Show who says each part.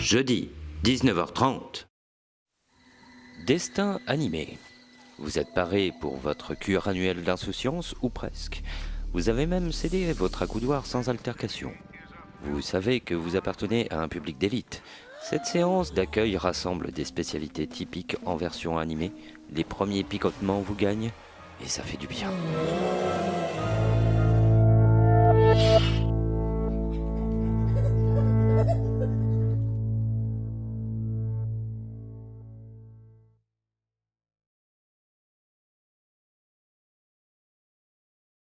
Speaker 1: jeudi, 19h30.
Speaker 2: Destin animé. Vous êtes paré pour votre cure annuelle d'insouciance ou presque. Vous avez même cédé votre accoudoir sans altercation. Vous savez que vous appartenez à un public d'élite. Cette séance d'accueil rassemble des spécialités typiques en version animée. Les premiers picotements vous gagnent et ça fait du bien.